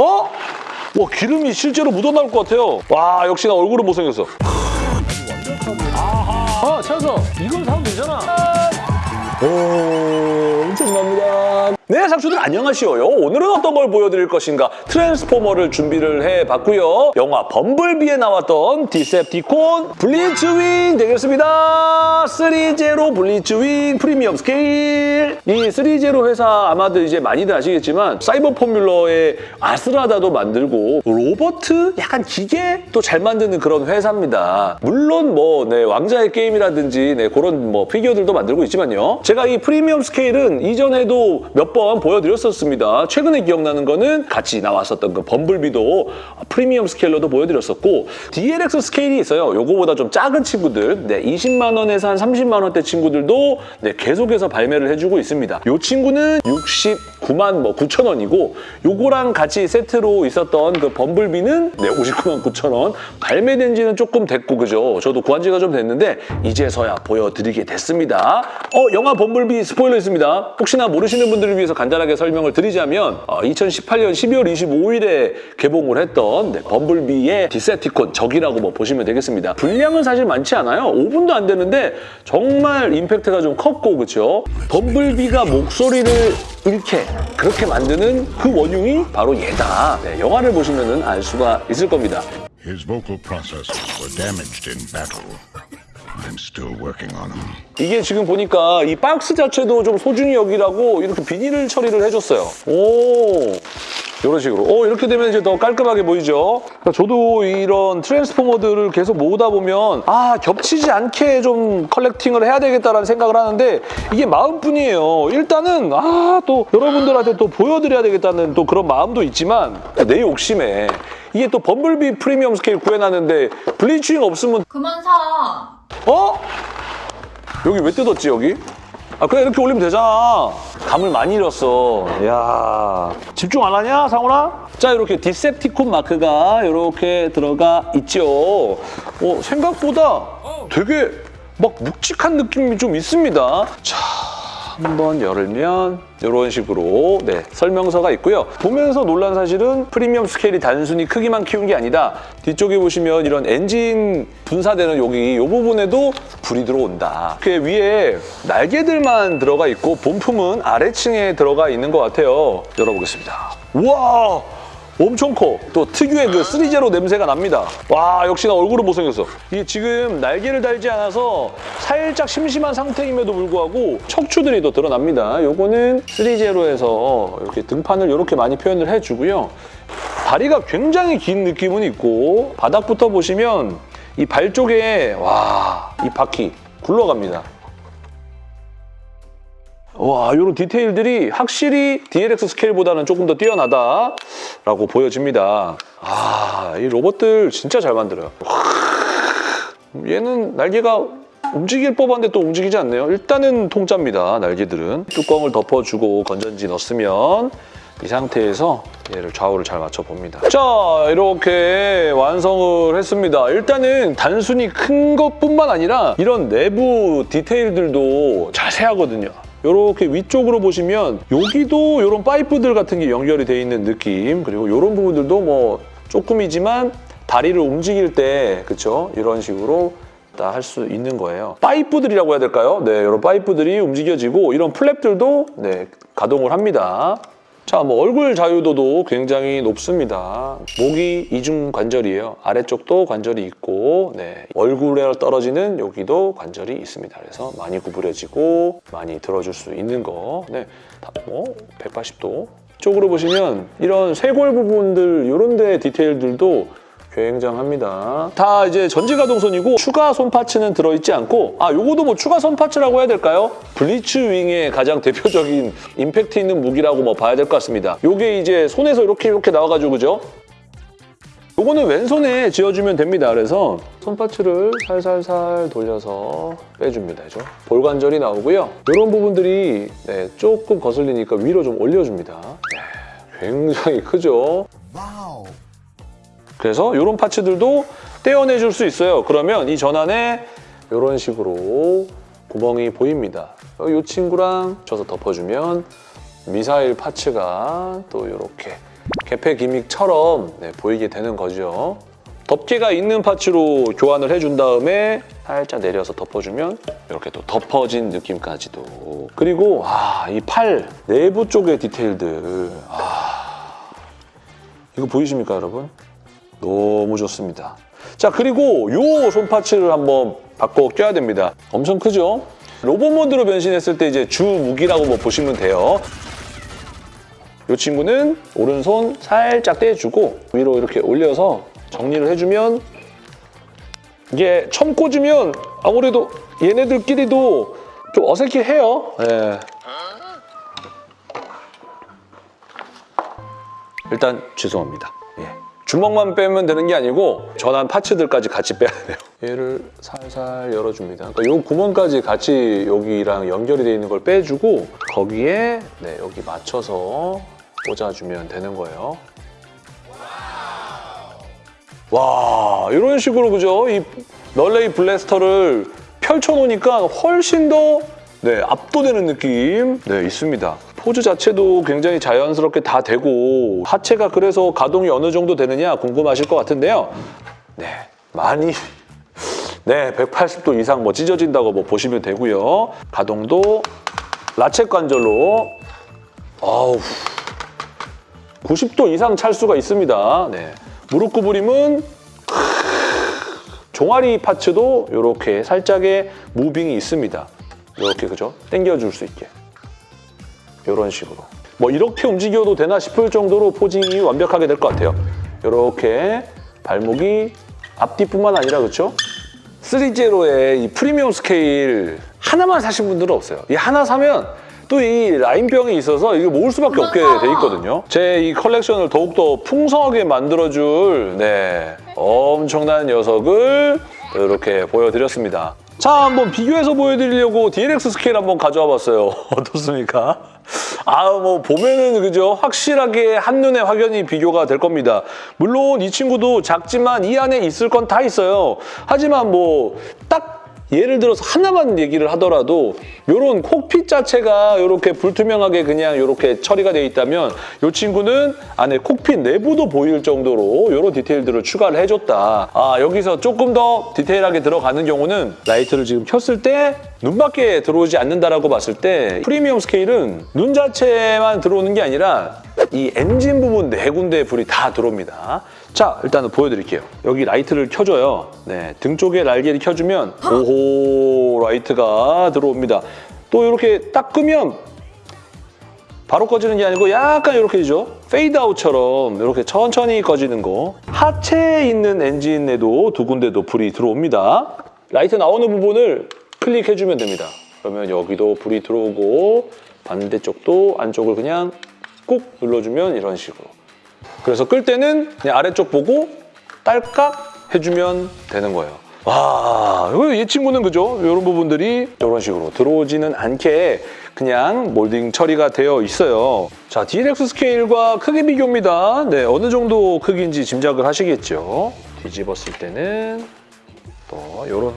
어? 와 기름이 실제로 묻어나올 것 같아요. 와 역시 나 얼굴은 못생겼어. 아 찾았어. 이걸 사면 되잖아. 오 엄청납니다. 네 상추들 안녕하시오요. 오늘은 어떤 걸 보여드릴 것인가 트랜스포머를 준비를 해봤고요. 영화 범블비에 나왔던 디셉티콘 블리츠윙 되겠습니다. 3제로 블리츠윙 프리미엄 스케일 이 3제로 회사 아마도 이제 많이들 아시겠지만 사이버 포뮬러의 아스라다도 만들고 로봇 약간 기계 또 잘 만드는 그런 회사입니다. 물론 뭐 네, 왕좌의 게임이라든지 네, 그런 뭐 피규어들도 만들고 있지만요. 제가 이 프리미엄 스케일은 이전에도 몇번 보여드렸었습니다. 최근에 기억나는 거는 같이 나왔었던 그 범블비도 프리미엄 스케일로도 보여드렸었고 DLX 스케일이 있어요. 요거보다 좀 작은 친구들 네, 20만 원에서 한 30만 원대 친구들도 네, 계속해서 발매를 해주고 있습니다. 요 친구는 69만 뭐 9천 원이고 요거랑 같이 세트로 있었던 그 범블비는 네, 59만 9천 원 발매된 지는 조금 됐고 그죠? 저도 구한 지가 좀 됐는데 이제서야 보여드리게 됐습니다. 어 영화 범블비 스포일러 있습니다. 혹시나 모르시는 분들을 위해서 간단하게 설명을 드리자면 어, 2018년 12월 25일에 개봉을 했던 네, 범블비의 디세티콘 적이라고 뭐 보시면 되겠습니다. 분량은 사실 많지 않아요. 5분도 안 되는데 정말 임팩트가 좀 컸고 그렇죠? 범블비가 목소리를 잃게 그렇게 만드는 그 원흉이 바로 얘다. 네, 영화를 보시면 알 수가 있을 겁니다. His vocal processes were damaged in battle. I'm still working on them. 이게 지금 보니까 이 박스 자체도 좀 소중히 여기라고 이렇게 비닐 처리를 해줬어요. 오. 이런 식으로. 오, 이렇게 되면 이제 더 깔끔하게 보이죠? 그러니까 저도 이런 트랜스포머들을 계속 모으다 보면 아, 겹치지 않게 좀 컬렉팅을 해야 되겠다라는 생각을 하는데 이게 마음뿐이에요. 일단은 아, 또 여러분들한테 또 보여드려야 되겠다는 또 그런 마음도 있지만 내 욕심에 이게 또 범블비 프리미엄 스케일 구해놨는데 블리츠윙 없으면 그만 사. 어? 여기 왜 뜯었지 여기? 아 그냥 이렇게 올리면 되잖아 감을 많이 잃었어 야 집중 안 하냐 상훈아? 자 이렇게 디셉티콘 마크가 이렇게 들어가 있죠 어, 생각보다 되게 막 묵직한 느낌이 좀 있습니다 자 한번 열면 이런 식으로 네, 설명서가 있고요. 보면서 놀란 사실은 프리미엄 스케일이 단순히 크기만 키운 게 아니다. 뒤쪽에 보시면 이런 엔진 분사되는 여기 이 부분에도 불이 들어온다. 그 위에 날개들만 들어가 있고 본품은 아래층에 들어가 있는 것 같아요. 열어보겠습니다. 우와! 엄청 커. 또 특유의 그 3제로 냄새가 납니다. 와 역시나 얼굴은 못생겼어. 이게 지금 날개를 달지 않아서 살짝 심심한 상태임에도 불구하고 척추들이 더 드러납니다. 요거는 3제로에서 이렇게 등판을 이렇게 많이 표현을 해주고요. 다리가 굉장히 긴 느낌은 있고 바닥부터 보시면 이 발 쪽에 와 이 바퀴 굴러갑니다. 와, 이런 디테일들이 확실히 DLX 스케일보다는 조금 더 뛰어나다라고 보여집니다. 아, 이 로봇들 진짜 잘 만들어요. 얘는 날개가 움직일 법한데 또 움직이지 않네요. 일단은 통짜입니다, 날개들은. 뚜껑을 덮어주고 건전지 넣었으면 이 상태에서 얘를 좌우를 잘 맞춰봅니다. 자, 이렇게 완성을 했습니다. 일단은 단순히 큰 것뿐만 아니라 이런 내부 디테일들도 자세하거든요. 이렇게 위쪽으로 보시면 여기도 이런 파이프들 같은 게 연결이 돼 있는 느낌 그리고 이런 부분들도 뭐 조금이지만 다리를 움직일 때 그쵸 이런 식으로 다 할 수 있는 거예요. 파이프들이라고 해야 될까요? 네, 이런 파이프들이 움직여지고 이런 플랩들도 네, 가동을 합니다. 자, 뭐 얼굴 자유도도 굉장히 높습니다. 목이 이중 관절이에요. 아래쪽도 관절이 있고 네, 얼굴에 떨어지는 여기도 관절이 있습니다. 그래서 많이 구부려지고 많이 들어줄 수 있는 거. 네, 다, 뭐 180도. 쪽으로 보시면 이런 쇄골 부분들 이런 데 디테일들도 굉장합니다. 다 이제 전지 가동선이고 추가 손 파츠는 들어있지 않고 아 요거도 뭐 추가 손 파츠라고 해야 될까요? 블리츠 윙의 가장 대표적인 임팩트 있는 무기라고 뭐 봐야 될 것 같습니다. 요게 이제 손에서 이렇게 이렇게 나와가지고 그죠? 요거는 왼손에 쥐어주면 됩니다. 그래서 손파츠를 살살살 돌려서 빼줍니다. 그죠? 볼관절이 나오고요. 이런 부분들이 네, 조금 거슬리니까 위로 좀 올려줍니다. 네, 굉장히 크죠? 그래서 이런 파츠들도 떼어내줄 수 있어요. 그러면 이 전환에 이런 식으로 구멍이 보입니다. 이 친구랑 져서 덮어주면 미사일 파츠가 또 이렇게 개폐 기믹처럼 네, 보이게 되는 거죠. 덮개가 있는 파츠로 교환을 해준 다음에 살짝 내려서 덮어주면 이렇게 또 덮어진 느낌까지도 그리고 아, 이 팔 내부 쪽의 디테일들 아, 이거 보이십니까 여러분? 너무 좋습니다. 자 그리고 요 손파츠를 한번 바꿔 껴야 됩니다. 엄청 크죠? 로봇 모드로 변신했을 때 이제 주 무기라고 뭐 보시면 돼요. 이 친구는 오른손 살짝 떼주고 위로 이렇게 올려서 정리를 해주면 이게 처음 꽂으면 아무래도 얘네들끼리도 좀 어색해해요. 예. 일단 죄송합니다. 예. 주먹만 빼면 되는 게 아니고 전환 파츠들까지 같이 빼야 돼요. 얘를 살살 열어줍니다. 그러니까 이 구멍까지 같이 여기랑 연결이 되어 있는 걸 빼주고 거기에 네, 여기 맞춰서 꽂아주면 되는 거예요. 와 이런 식으로 그죠? 이 널레이 블래스터를 펼쳐놓으니까 훨씬 더 네, 압도되는 느낌 네, 있습니다. 포즈 자체도 굉장히 자연스럽게 다 되고 하체가 그래서 가동이 어느 정도 되느냐 궁금하실 것 같은데요. 네, 많이 네, 180도 이상 뭐 찢어진다고 뭐 보시면 되고요. 가동도 라쳇 관절로 아우 90도 이상 찰 수가 있습니다. 네. 무릎 구부림은 종아리 파츠도 이렇게 살짝의 무빙이 있습니다. 이렇게 그죠? 당겨줄 수 있게. 이런 식으로. 뭐 이렇게 움직여도 되나 싶을 정도로 포징이 완벽하게 될 것 같아요. 이렇게 발목이 앞뒤뿐만 아니라 그렇죠? 3제로의 이 프리미엄 스케일 하나만 사신 분들은 없어요. 이 하나 사면 또 이 라인병이 있어서 이거 모을 수밖에 없게 돼 있거든요. 제 이 컬렉션을 더욱더 풍성하게 만들어줄 네 엄청난 녀석을 이렇게 보여드렸습니다. 자, 한번 비교해서 보여드리려고 DLX 스케일 한번 가져와 봤어요. 어떻습니까? 아, 뭐 보면은 그죠? 확실하게 한눈에 확연히 비교가 될 겁니다. 물론 이 친구도 작지만 이 안에 있을 건 다 있어요. 하지만 뭐딱 예를 들어서 하나만 얘기를 하더라도 이런 cockpit 자체가 이렇게 불투명하게 그냥 이렇게 처리가 되어 있다면 이 친구는 안에 cockpit 내부도 보일 정도로 이런 디테일들을 추가를 해줬다. 아 여기서 조금 더 디테일하게 들어가는 경우는 라이트를 지금 켰을 때 눈밖에 들어오지 않는다라고 봤을 때 프리미엄 스케일은 눈 자체만 들어오는 게 아니라 이 엔진 부분 네 군데에 불이 다 들어옵니다. 자, 일단은 보여드릴게요. 여기 라이트를 켜줘요. 네, 등 쪽에 날개를 켜주면 오호 라이트가 들어옵니다. 또 이렇게 딱 끄면 바로 꺼지는 게 아니고 약간 이렇게 되죠. 페이드아웃처럼 이렇게 천천히 꺼지는 거. 하체에 있는 엔진에도 두 군데도 불이 들어옵니다. 라이트 나오는 부분을 클릭해주면 됩니다. 그러면 여기도 불이 들어오고 반대쪽도 안쪽을 그냥 꾹 눌러주면 이런 식으로. 그래서 끌 때는 그냥 아래쪽 보고 딸깍 해주면 되는 거예요. 와, 이 친구는 그죠? 이런 부분들이 이런 식으로 들어오지는 않게 그냥 몰딩 처리가 되어 있어요. 자, DLX 스케일과 크기 비교입니다. 네, 어느 정도 크기인지 짐작을 하시겠죠? 뒤집었을 때는 또 이런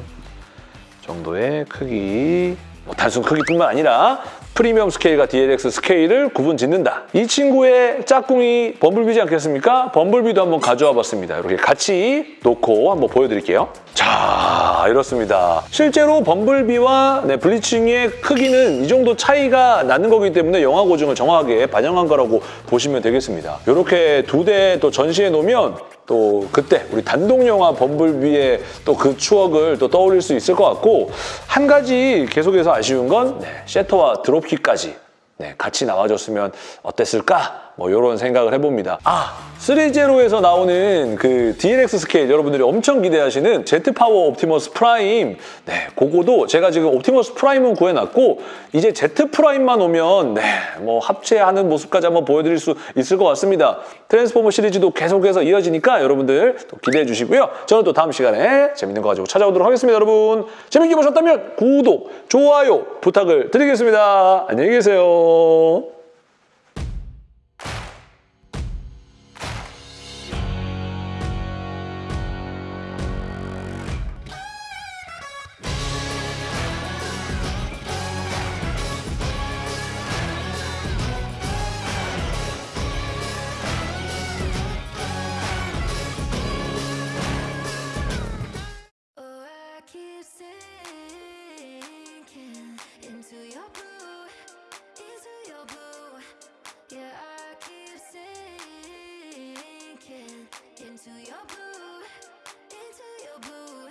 정도의 크기 뭐 단순 크기뿐만 아니라 프리미엄 스케일과 DLX 스케일을 구분 짓는다. 이 친구의 짝꿍이 범블비지 않겠습니까? 범블비도 한번 가져와 봤습니다. 이렇게 같이 놓고 한번 보여드릴게요. 자, 이렇습니다. 실제로 범블비와 네, 블리칭의 크기는 이 정도 차이가 나는 거기 때문에 영화 고증을 정확하게 반영한 거라고 보시면 되겠습니다. 이렇게 두 대 또 전시해 놓으면 또 그때 우리 단독 영화 범블비의 또 그 추억을 또 떠올릴 수 있을 것 같고 한 가지 계속해서 아쉬운 건 네, 셔터와 드롭킥까지 네, 같이 나와줬으면 어땠을까? 뭐 이런 생각을 해봅니다. 아, threezero에서 나오는 그 DLX 스케일 여러분들이 엄청 기대하시는 제트파워 옵티머스 프라임 네, 그거도 제가 지금 옵티머스 프라임은 구해놨고 이제 제트 프라임만 오면 네, 뭐 합체하는 모습까지 한번 보여드릴 수 있을 것 같습니다. 트랜스포머 시리즈도 계속해서 이어지니까 여러분들 또 기대해 주시고요. 저는 또 다음 시간에 재밌는 거 가지고 찾아오도록 하겠습니다, 여러분. 재밌게 보셨다면 구독, 좋아요 부탁을 드리겠습니다. 안녕히 계세요.